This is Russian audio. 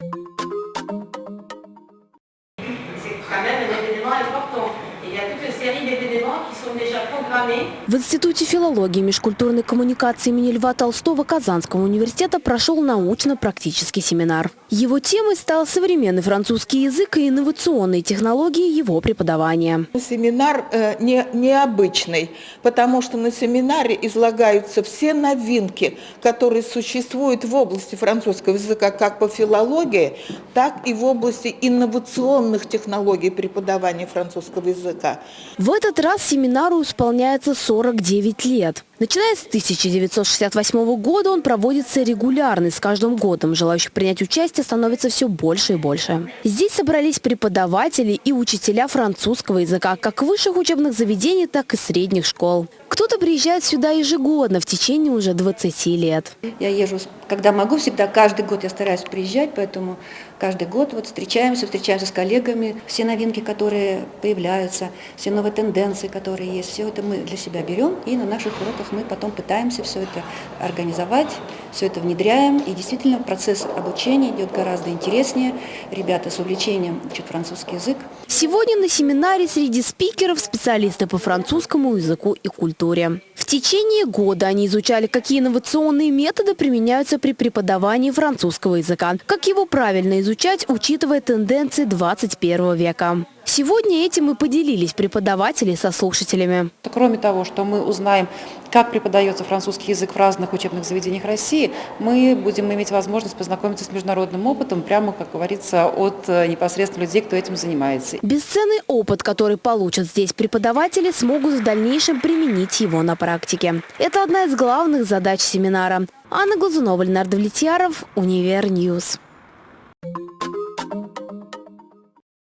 C'est quand même un événement important. В Институте филологии и межкультурной коммуникации имени Льва Толстого Казанского университета прошел научно-практический семинар. Его темой стал современный французский язык и инновационные технологии его преподавания. Семинар э, не, необычный, потому что на семинаре излагаются все новинки, которые существуют в области французского языка как по филологии, так и в области инновационных технологий преподавания французского языка. В этот раз семинару исполняется 49 лет. Начиная с 1968 года он проводится регулярно, с каждым годом желающих принять участие становится все больше и больше. Здесь собрались преподаватели и учителя французского языка как высших учебных заведений, так и средних школ. Кто-то приезжает сюда ежегодно в течение уже 20 лет. Я езжу, когда могу, всегда, каждый год я стараюсь приезжать, поэтому каждый год вот встречаемся, встречаемся с коллегами. Все новинки, которые появляются, все новые тенденции, которые есть, все это мы для себя берем и на наших уроках мы потом пытаемся все это организовать, все это внедряем. И действительно процесс обучения идет гораздо интереснее. Ребята с увлечением учат французский язык. Сегодня на семинаре среди спикеров специалисты по французскому языку и культуре. В течение года они изучали, какие инновационные методы применяются при преподавании французского языка, как его правильно изучать, учитывая тенденции 21 века. Сегодня этим и поделились преподаватели со слушателями. Кроме того, что мы узнаем, как преподается французский язык в разных учебных заведениях России, мы будем иметь возможность познакомиться с международным опытом, прямо, как говорится, от э, непосредственно людей, кто этим занимается. Бесценный опыт, который получат здесь преподаватели, смогут в дальнейшем применить его на практике. Это одна из главных задач семинара. Анна Глазунова, Ленар Давлетьяров, Univer News.